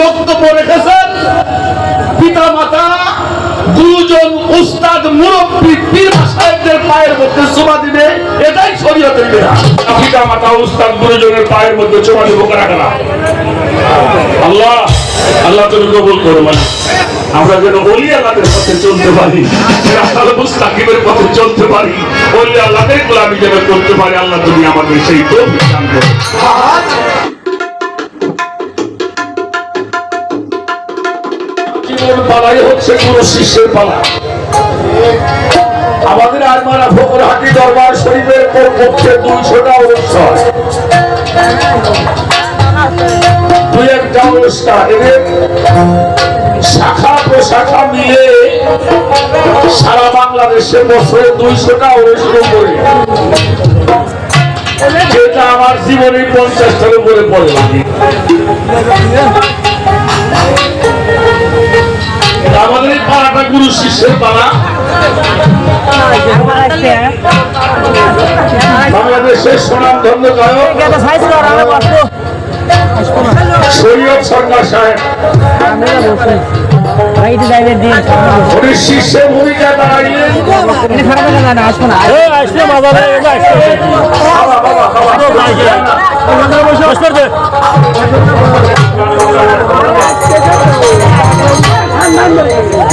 বক্তব্য রেখেছেন। পিতা মাতা দুজন উস্তাদ, মুরব্বী, পীর সাহেবদের পায়ের মধ্যে চুমা দিবে। এটাই শরীয়তের বিধান পিতা মাতা উস্তাদ, গুরুজনের পায়ের মধ্যে চুমা দিব কারা আল্লাহ আল্লাহ তুমি কবুল করো মানে। আমরা যেন পথে চলতে পারি রাস্তাল মুস্তাকিমের পথে চলতে পারি গোলামি যেন করতে পারি, আল্লাহ তুমি আমাদের সেই তো জীবন পালাই হচ্ছে কোন শিষ্যের পালা। আমাদের আজমারা ফকরহাটি দরবার শরীফের পক্ষে দুইশোটা অনুষ্ঠান। দুই একটা অনুষ্ঠান। শাখা প্রশাখা মিলে সারা বাংলাদেশে বছরে দুইশোটা অনুষ্ঠান করে। যেটা আমার জীবনে পঞ্চাশটার উপরে পড়ে। আমাদের এই পাড়াটা গুরু শিষ্যের পাড়া। বাংলাদেশের সুনাম ধন্য গায়ক। সৈয়দ সরকার সাহেব। উনি শিষ্যের ভূমিকা দাঁড়িয়ে বাবা বাবা বাবা।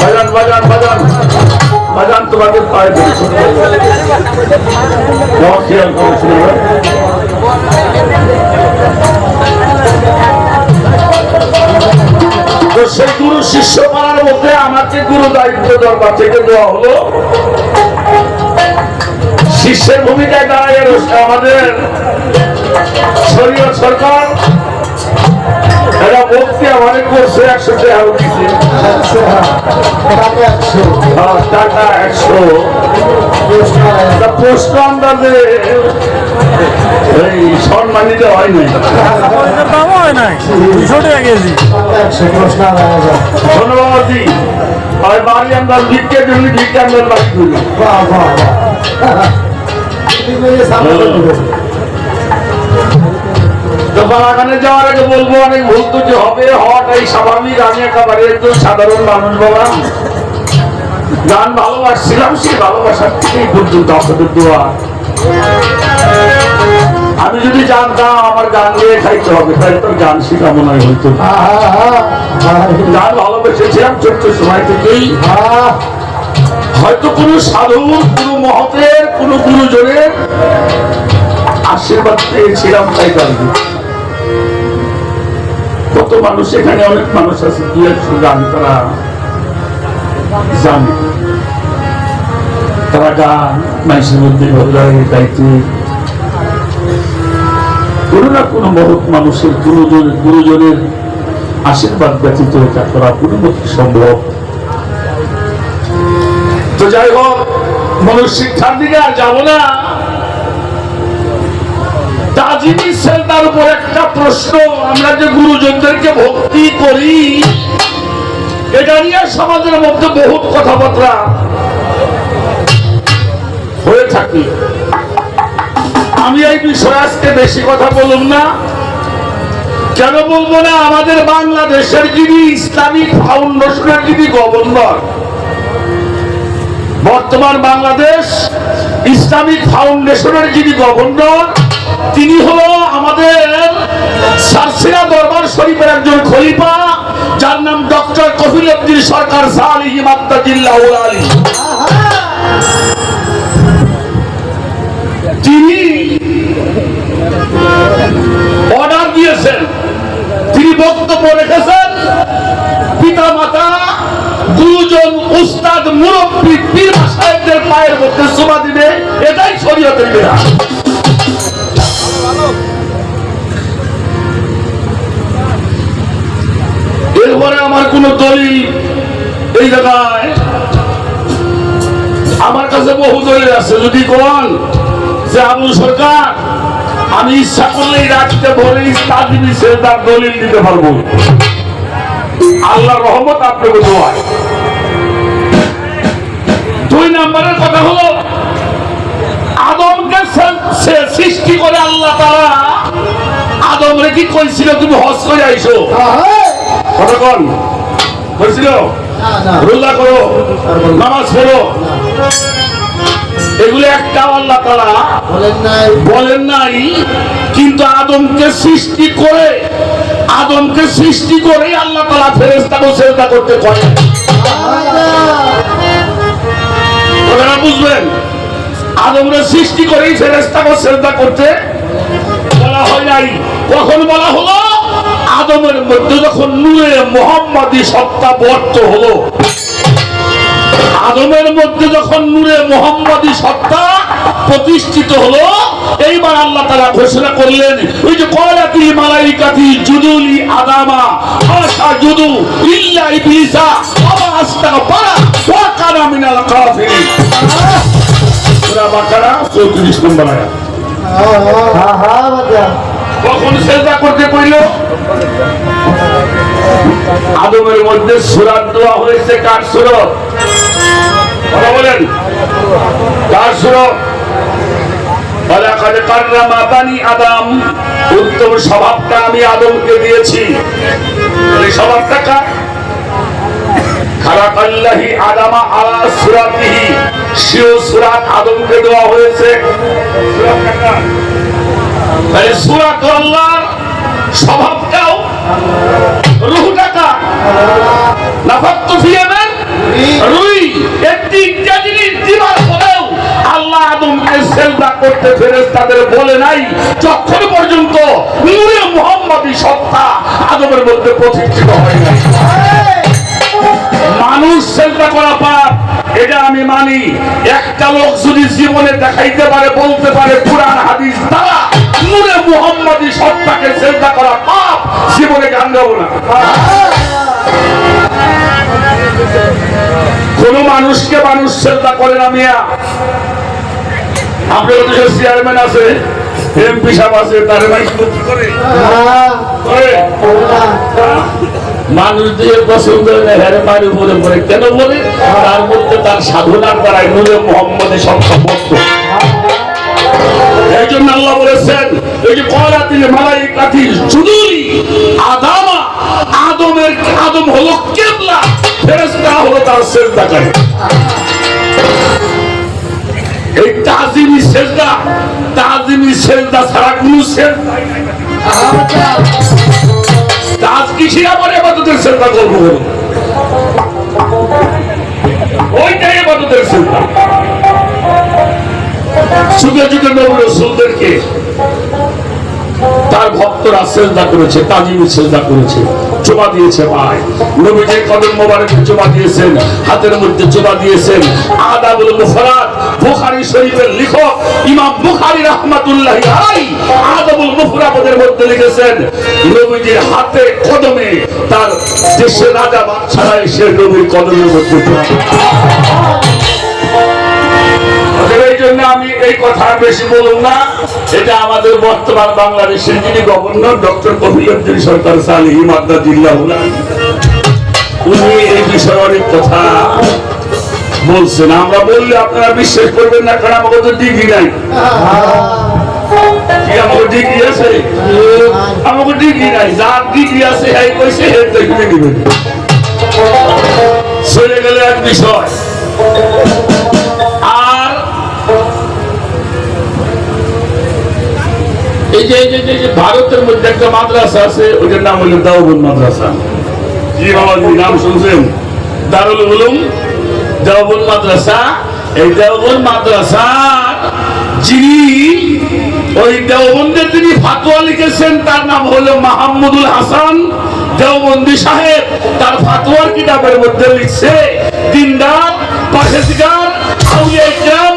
বাজান বাজান বাজান। বাজান তোমাদের পায়ে সেই গুরু শিষ্য পাড়ার মধ্যে আমাকে গুরু দায়িত্ব দরবার থেকে দেওয়া হলো, শিষ্যের ভূমিকায় দাঁড়ায় আমাদের শরীয় সরকার। এরা ভক্তি আমাদের করছে একশো টাকা হ্যাঁ, টাকা একশো। প্রশ্ন আন্দাজে এই সম্মানিত হয় নাই। ধন্যবাদ দি আর বাড়ি আমরা ভিক্ষে জন্য ভিক্ষে আমরা বাড়ি করি। তো বাগানে যাওয়ার আগে বলব, অনেক ভুল ত্রুটি হবে, হওয়াটাই স্বাভাবিক। আমি একেবারে একজন সাধারণ মানুষ, বাবা। গান ভালোবাসছিলাম, সেই ভালোবাসার থেকেই পর্যন্ত আপনাদের দোয়া। আমি যদি জানতাম আমার গান নিয়ে খাইতে হবে তাই তো গান শেখা মনে হয় হইতো। গান ভালোবেসেছিলাম ছোট্ট সময় থেকেই। হয়তো কোনো সাধু, কোনো মহতের, কোনো গুরুজনের আশীর্বাদ পেয়েছিলাম তাই গান কত মানুষ এখানে, অনেক মানুষ আছে দু একশো গান তারা জানে। তারা গান মানুষের মধ্যে লাগে গাইতে কোনো না কোনো মহৎ মানুষের, গুরুজন, গুরুজনের আশীর্বাদ ব্যতীত এটা করা কোনো মতে সম্ভব। তো যাই হোক মনুষ শিক্ষার দিকে আর যাব না। তাজিমি সেলটার উপর একটা প্রশ্ন, আমরা যে গুরুজনদেরকে ভক্তি করি, এটা নিয়ে সমাজের মধ্যে কথাবার্তা হয়ে থাকে। আমি এই বিষয়ে আজকে বেশি কথা বলুন না। কেন বলব না, আমাদের বাংলাদেশের যিনি ইসলামিক ফাউন্ডেশনের যিনি গভর্নর, বর্তমান বাংলাদেশ ইসলামিক ফাউন্ডেশনের যিনি গভর্নর তিনি হলো আমাদের সারসিনা দরবার শরীফের একজন খলিফা, যার নাম ডক্টর কফিল উদ্দিন সরকার সালিহ মাত্তাজিল্লাহ আলী। তিনি অর্ডার দিয়েছেন, তিনি বক্তব্য রেখেছেন পিতা মাতা দুজন উস্তাদ মুরব্বী পীর সাহেবদের পায়ের মধ্যে চুমা দিবে, এটাই শরীয়তের বিধান। এরপরে আমার কোন দলিল এই জায়গায়। আমার কাছে বহু দলিল আছে। যদি কোন যে আবু সরকার, আমি ইচ্ছা করলেই রাখতে ভরে তাজিমি সে তার দলিল দিতে পারব। আল্লাহ রহমত আপনাকে দোয়ায় দুই নম্বরের কথা হলো, আদমকে সে- সৃষ্টি করে আল্লাহ তারা আদম রে কি কইছিল তুমি হজ করে আইসো? না করো নামাজ পড়ো। এগুলো একটা আল্লাহ তারা বলেন নাই। বলেন নাই কিন্তু আদমকে সৃষ্টি করে আদমকে সৃষ্টি করে আল্লাহ ফেরেস্তাকে চেষ্টা করতে বুঝবেন আদমরে সৃষ্টি করেই ফেরেস্তাকে চেষ্টা করতে বলা হয় নাই। কখন বলা হলো? আদমের মধ্যে যখন নূরে মোহাম্মদী সত্তা বর্ত হলো, আদমের মধ্যে যখন নূরে মোহাম্মদী সত্তা প্রতিষ্ঠিত হলো, এইবার আল্লাহ তারা ঘোষণা করলেন, ওই যে কলাতি মালাইকাতি জুদুলি আদামা আশা জুদু ইল্লা ইবলিসা আবা আস্তাগফারা ওয়া মিনাল কাফিরিন। সূরা বাকারা 34 নম্বর আয়াত। হ্যাঁ বাজা কখন সেজদা করতে কইল আদমের মধ্যে সুরাত দেওয়া হয়েছে, কার সুরত? কথা বলেন। কার সুরত? উত্তম স্বভাবটা আমি আদমকে দিয়েছি। আলা সুরাত আদমকে দেওয়া হয়েছে? তাহলে স্বভাবটাও রুহটা কার নাফাত্তু রুই। একটি দিবার আল্লাহ আদমকে সেজদা করতে ফেরেশতাদের বলে নাই। যতক্ষণ পর্যন্ত নূরে মুহাম্মাদি সত্তা আদমের মধ্যে প্রতিষ্ঠিত হয় মানুষ চেষ্টা করা পাপ এটা আমি মানি, একটা লোক যদি জীবনে দেখাইতে পারে, বলতে পারে, পুরান হাদিস দ্বারা নূরে মুহাম্মাদি সত্তাকে চেষ্টা করা পাপ, জীবনে গান গাবো না। কোন মানুষকে মানুষ চেষ্টা করে না মিয়া। আপনার চেয়ারম্যান আছে এমপি সাহেব আছে, তার কি করে হ্যাঁ। মানুষ দিয়ে পছন্দ হ্যারে মারি বলে বলে কেন বলে? তার মধ্যে তার সাধনার দ্বারাই নূরে মোহাম্মদের সংখ্যা বদ্ধ এই জন্য আল্লাহ বলেছেন, এই যে কলাতিল মালাইকাতি জুদুলি আদামা, আদমের আদম হলো কেবলা, ফেরেশতা হলো তার সেজদাকারী এই তাজিমি সেজদা তাজিমি সেজদা ছাড়া কোনো সেজদাই কিসে আমার এবাদতের ওইটাই এবাদতের চিন্তা তার ভক্তরা চেষ্টা করেছে তাজিমি চেষ্টা করেছে। চোবা দিয়েছে পায় নবীজির কদম মোবারকে চোবা দিয়েছেন, হাতের মধ্যে চোবা দিয়েছেন। আদাবুল মুফরাদ বুখারী শরীফের লেখক ইমাম বুখারী রাহমাতুল্লাহ আলাই আদাবুল মুফরাদের মধ্যে লিখেছেন, নবীজির হাতে কদমে তার দেশের রাজা বাদশারা এসে নবীর কদমের মধ্যে চোবা এই জন্য আমি এই কথা বেশি বলুন না। এটা আমাদের বর্তমান বাংলাদেশের যিনি গভর্নর, ডক্টর কবিরুদ্দিন সরকার সালি মাদ্রা জিল্লা উনি এই বিষয়ে অনেক কথা বলছেন। আমরা বললে আপনারা বিশ্বাস করবেন না, কারণ আমাকে তো ডিগ্রি নাই। আমাকে আছে? আমাকে নাই। ডিগ্রি আছে গেলে এক এই যে যে- যে- ভারতের মধ্যে একটা মাদ্রাসা আছে ওইটার নাম হলো দাউবন মাদ্রাসা। জি বাবাজি নাম শুনছেন? দারুল উলুম দেওবন মাদ্রাসা এই দেওবন মাদ্রাসা যিনি ওই দেওবন্দের যিনি ফাতোয়া লিখেছেন তার নাম হলো মাহমুদুল হাসান দেওবন্দি সাহেব। তার ফাতোয়ার কিতাবের মধ্যে লিখছে দিনদার পাশেদিগার আউলিয়া ইকরাম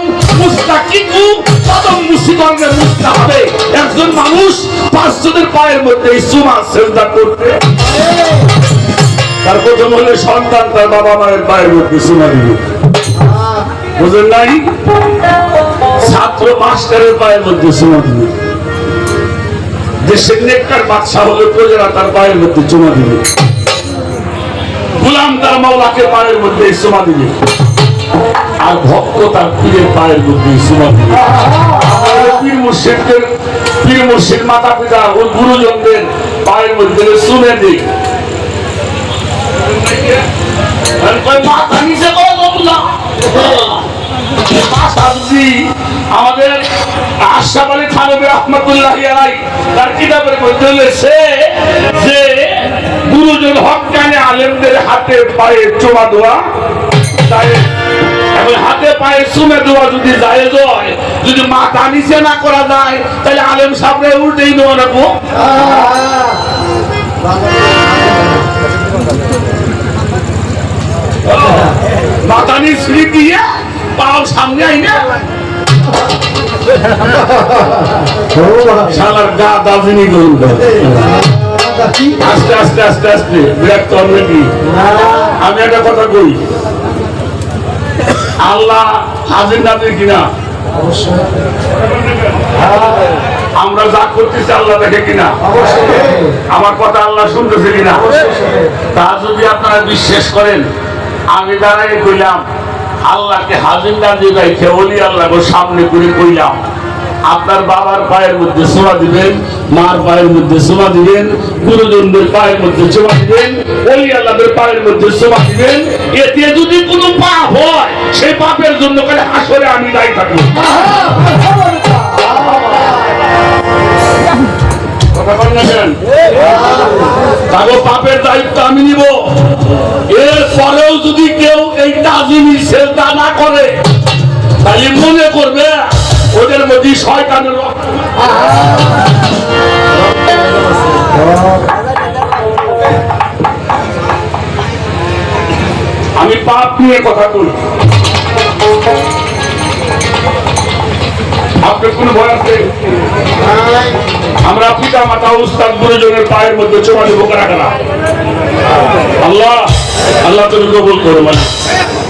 মুস্তাকিকু কদম মুসিকরণে মুস্তা হবে একজন মানুষ পাঁচজনের পায়ের মধ্যে সুমা সেজদা করতে। তার প্রথম হলে সন্তান, তার বাবা মায়ের পায়ের মধ্যে সুমা দিবে বুঝলেন নাই? ছাত্র মাস্টারের পায়ের মধ্যে সুমা দিবে দেশের নেককার বাদশা হলে প্রজারা তার পায়ের মধ্যে চুমা দিবে গুলাম তার মাওলাকে পায়ের মধ্যে সুমা দিবে আর ভক্ত তার পীরের পায়ের মধ্যে সুমা মুর্শিদদের পীর মুর্শিদ মাতা পিতা ও গুরুজনদের পায়ের মধ্যে শুনে রয়েছে যে গুরুজন হকানে আলেমদের হাতে পায়ে চোমা দেওয়া, তাই হাতে পায়ে চুমে দেওয়া যদি যদি মাথা নিচে না করা যায়, তাহলে আলেম সামনে উল্টেই দিয়ে পাও সামনে গা আস্তে আস্তে আস্তে আস্তে আমি একটা কথা কই আল্লাহ হাজির নাজির কিনা? আমরা যা করতেছি আল্লাহ দেখে কিনা? আমার কথা আল্লাহ শুনতেছে কিনা? তা যদি আপনারা বিশ্বাস করেন, আমি দাঁড়াই কইলাম, আল্লাহকে হাজির নাজির রেখে অলি আল্লাহ সামনে করে কইলাম। আপনার বাবার পায়ের মধ্যে সোমা দিবেন, মার পায়ের মধ্যে সোমা দিবেন, গুরুজনদের পায়ের মধ্যে সোমা দিবেন ওলি আল্লাহদের পায়ের মধ্যে সোমা দিবেন। এতে যদি কোনো পাপ হয় সেই পাপের জন্য কালে আসলে আমি দায়ী থাকব। আমি নিব। এর পরেও যদি কেউ এই তাজিমি সেজদা না করে তাহলে মনে করবে ওদের মধ্যে শয়তানের রক্ত। আমি পাপ নিয়ে কথা বলি। আমরা পিতা, মাতা, উস্তাদ, গুরুজনের পায়ের মধ্যে চোখা দেবো আল্লাহ আল্লাহ তুমি কবুল করো মানে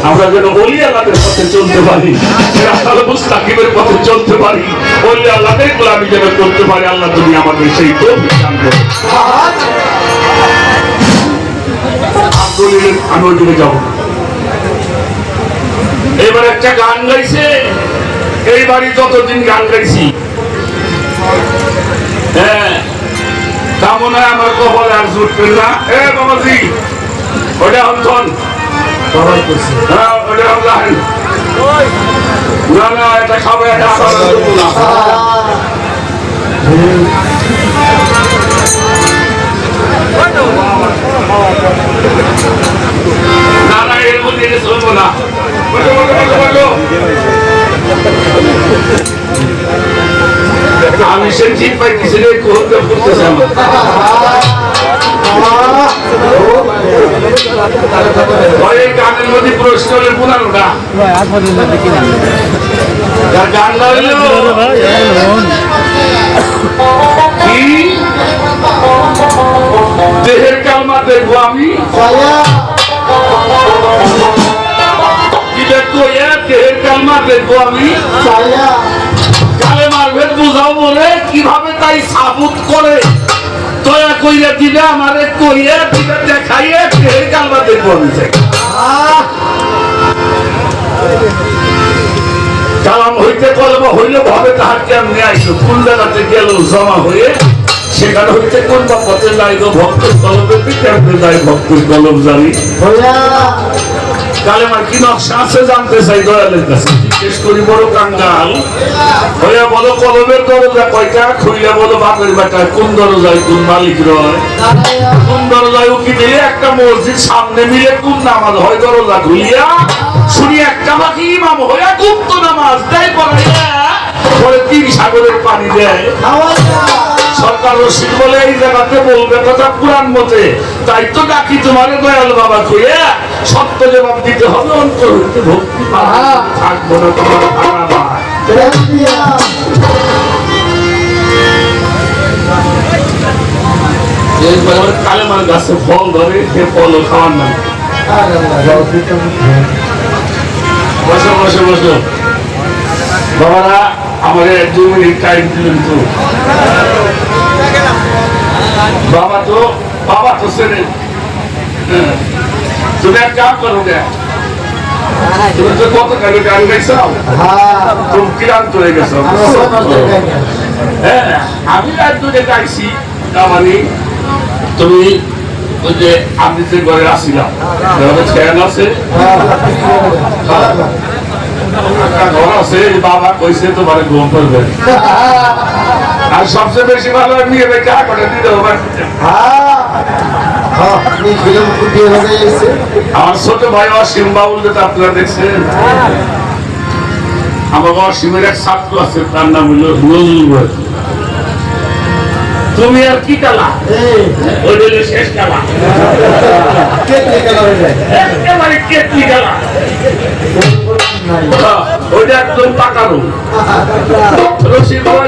আমরা যেন বলি আল্লাহদের পথে চলতে পারি। মুস্তাকিমের পথে চলতে পারি। বললে আল্লাহদের গোলামি যেন করতে পারি, আল্লাহ তুমি আমাদের সেই তো দান করো। আব্দুল আমি দিকে যাব এবার একটা গান গাইছে। যতদিন গান গাইছি। হ্যাঁ। তা মনে হয় আমার কপালে আর জুটবেন না। এ ওটা অন্তন হ্যাঁ ওটা অনলাইন না না এটা খাবে এটা আমার দেবো না না না এর মধ্যে এটা চলবো না বসো, বসো, বসো, বসো। আমি সে ঠিক পাইতেছি রে করতে করতেছে আমার ওই গানের মধ্যে না গান দেহের কালমা দেখব আমি। দেহের কালমা দেখব আমি। কালে মারবে বুঝাও বলে কীভাবে তাই সাবুত করে? দয়া কইরা দিবে, আমারে কইয়া দিবে, দেখাইয়ে ফের কালবা দেখব আমি কালাম হইতে কলম হইলে ভাবে তাহার কেমনে আইসো কোন জায়গাতে গেল জমা হয়ে? সেখানে হইতে কোন বা পথে যাইব ভক্তের কলমে পিঠে যাই ভক্তের কলম জানি কালেমার কি নকশা আছে জানতে চাই, দয়ালের কাছে। করি বড় কাঙ্গাল হইয়া বলো, কলমের দরজা কয়টা? খুইলা বলো, বাপের বেটা কোন দরজায় কোন মালিক রয়? কোন দরজায় উকি দিলে একটা মসজিদ সামনে মিলে কোন নামাজ হয়? দরজা খুলিয়া শুনি একটা বাকি ইমাম হইয়া গুপ্ত নামাজ দেয় পরে তিন সাগরের পানি দেয়। সরকার রশিদ বলে এই জায়গাতে বলবে কথা পুরাণ মতে। তাই তো ডাকি তোমারে দয়াল বাবা কইয়া সত্য জবাব দিতে হবে অন্তর হইতে ভক্তি থাকব না তোমার কালেমার গাছে ফল ধরে সে ফলও খাওয়ার না বসো বসো বসো। বাবারা আমাদের দু মিনিট টাইম দিলেন তো। বাবা তো বাবা তো ছেড়ে হ্যাঁ। তুমি এক কাম করো তুমি তো কত কালে গান গাইছো তুমি ক্লান্ত হয়ে গেছো। হ্যাঁ আমি রাত দুটো গাইছি তার মানে তুমি ওই যে যে ঘরে আসছিলাম ঘরে ফ্যান আছে? ঘর আছে বাবা কইছে তোমার ঘুম পড়বে। আর সবচেয়ে বেশি ভালো নিয়ে বেঁচে করে দিতে হবে। আমার ছোট ভাই অসীম বাবুল যেটা আপনারা দেখছেন। আমার অসীমের এক ছাত্র আছে তার নাম হলো নজরুল তুমি আর কি কালা ওই শেষ কালা একেবারে কেটলি কালা ওইটা একদম পাকানো।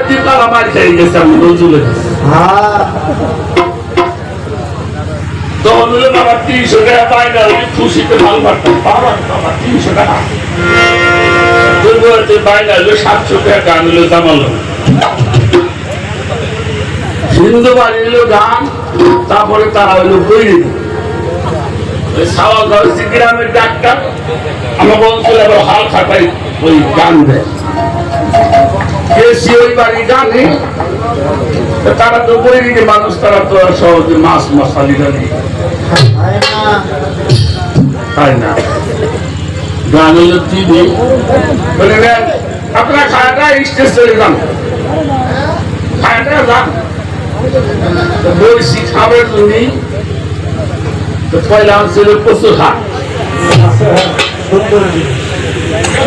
দিয়ে তারা মার খেয়ে গেছে আমি সাতশো টাকা হলো জামালো হিন্দু বাড়ি গান, তারপরে তারা হলো বই ওই সাওয়া গলসি গ্রামের ডাক্তার, আমাকে অঞ্চলে হাল খাটাই ওই গান দেয় ওই বাড়ি গানে তারা তো বই দিকে মানুষ তারা তো আর সহজে মাছ মশালি জানি। তাই না? গান হলো দিদি বলে আপনার খায়াটা স্টেজ চলে যান খায়াটা যান তো বলছি খাবে তুমি তো পয়লা হাট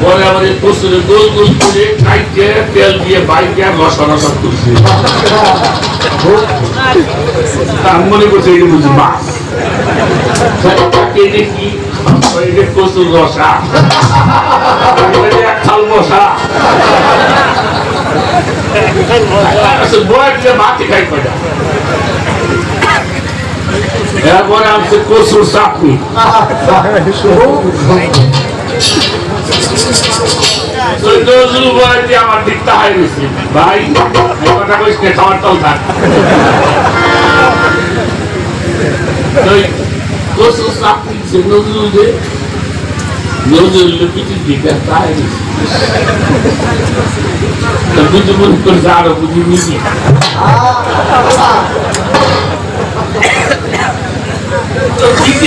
পরে এই কচুরে গোল গোল করে কাইটে তেল দিয়ে বাইকে রসা রসা করছে আমি মনে করছি এটা বুঝি মাছ দেখি যে কচুর রসা এটা মশা আচ্ছা, বয়ের দিয়ে মাটি খাই কয়টা এরপরে আছে কচুর চাটনি ওই নজরুল বয়ের দিয়ে আমার দিকটা হাই গেছে ভাই এই কথা কইস নে খাবার তল থাক ওই কচুর চাটনি সে নজরুল দে নজরুল পিঠের দিকে তাই গেছে তা বুঝি মনে করছে আরও বুঝি নিবি তো দিদি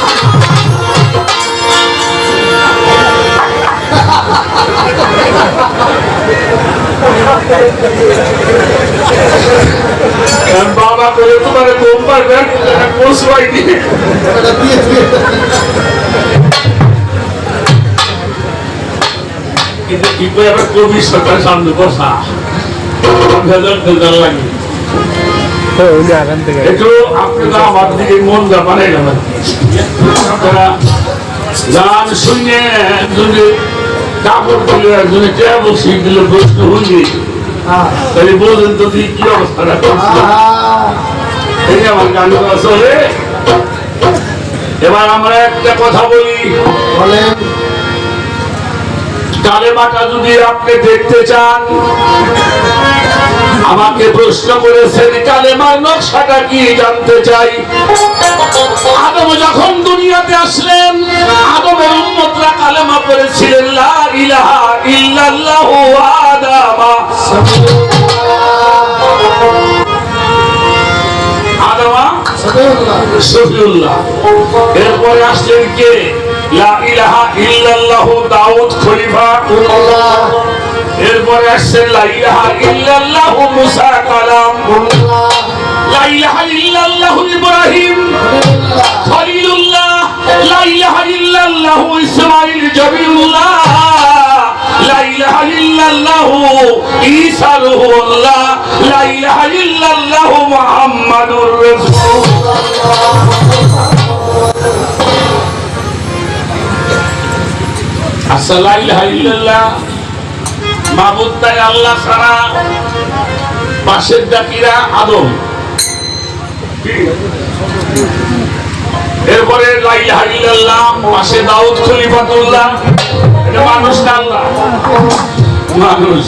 বাবা করে তোমার ঘুম পারবেন পৌঁছাই দিয়ে কিন্তু কি করে আবার কবি সরকার সামনে বসা ভেজাল ভেজাল লাগে একটু আপনারা আমার দিকে মন যা বানাইলাম আর কি। আপনারা গান শুনে একজনে কাপড় দিলে একজনে টেবল সিট দিল প্রশ্ন হইলে তাহলে বোঝেন তো তুই কি অবস্থাটা করছে এই আমার গান চলে। এবার আমরা একটা কথা বলি। বলেন। কালেমাটা যদি আপনি দেখতে চান আমাকে প্রশ্ন করেছেন কালেমার নকশাটা কি জানতে চাই? আদম যখন দুনিয়াতে আসলেন আদমের উম্মতরা কালেমা পড়েছিলেন লা ইলাহা ইল্লাল্লাহু আদামা আদামা শফিউল্লাহ। এরপরে আসলেন কে? লা ইলাহা ইল্লাল্লাহু দাউদ খলিফা। এরপরে আসছেন লা ইলাহা ইল্লাল্লাহু মুসা কালাম। লা ইলাহা ইল্লাল্লাহু লা ইলাহা ইল্লাল্লাহু ঈসা রুহুল্লাহ লা ইলাহা ইল্লাল্লাহু মুহাম্মাদুর রাসূলুল্লাহ। আল্লাহ মাবুদ তাই আল্লাহ ছাড়া পাশের জাতিরা আদম। এরপরে লাইলাহা ইল্লাল্লাহ, পাশে দাউদ খলিফাতুল্লাহ। এটা মানুষ না আল্লাহ? মানুষ।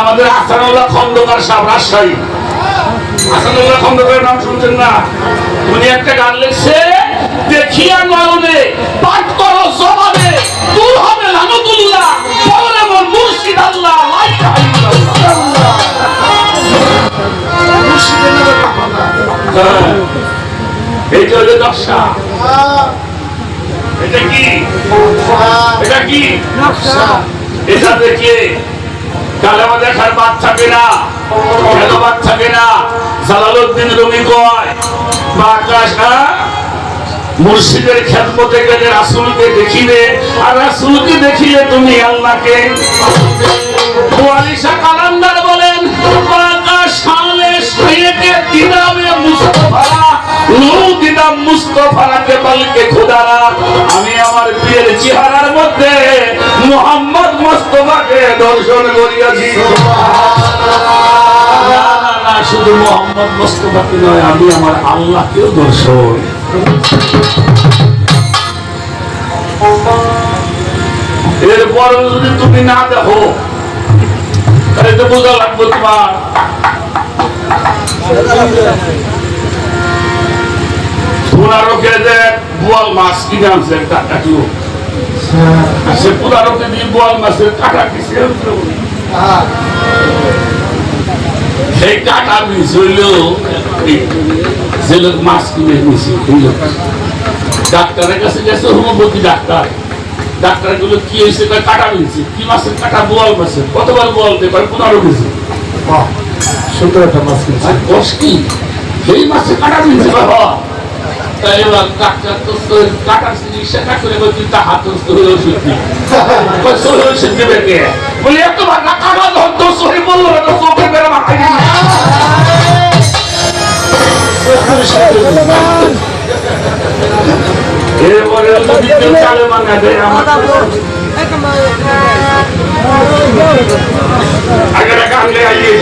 আমাদের আসানুল্লাহ খন্দকার সাহেব রাজশাহী। আসানুল্লাহ খন্দকারের নাম শুনছেন না? উনি একটা গান লিখছে দেখিয়া নয়নে পাঠ করো জবানে দূর হবে লানতুল্লাহ পরে মোর মুর্শিদ আল্লাহ হ্যাঁ। এইটা হলো দশা এটা কি এটা কি এটা দেখে কালেমা দেখার বাদ থাকে না কেন বাদ থাকে না জালালউদ্দিন রুমি কয়? মুর্শিদের খেদমতে গেলে রাসূলকে দেখিলে, আর রাসূলকে দেখিলে তুমি আল্লাহকে বলেন আমি আমার প্রিয়ের চেহারার মধ্যে মুহাম্মদ মুস্তাফাকে দর্শন করিয়াছি। শুধু মোহাম্মদ মুস্তাফাকে নয়, আমি আমার আল্লাহকেও দর্শন এরপর যদি তুমি না দেখো, তাহলে তো বোঝা লাগবে তোমার। যে মাছ কাটলো আর সে পুরারোকে দিয়ে বোয়াল মাছের কাটা কিসে সেই কাটা মিস হইল যে লোক মাছ কিনে এই লোক ডাক্তারের কাছে গেছে হোমিওপ্যাথি ডাক্তার ডাক্তারগুলো কি হয়েছে কাটা মিলছে কি মাছের কাটা বোয়াল মাছের কতবার বোয়াল দেয় পনেরো কেজি সুন্দর একটা মাছ কিনছে দশ কি সেই মাছে কাটা মিলছে বাবা এবার ডাক্তার তো কাটার চিকিৎসা না করে তা হাত ওষুধ দিই ওষুধ দেবে কে বলি এত কাটা تصحب الله আগে রাখা আনলে আইয়ে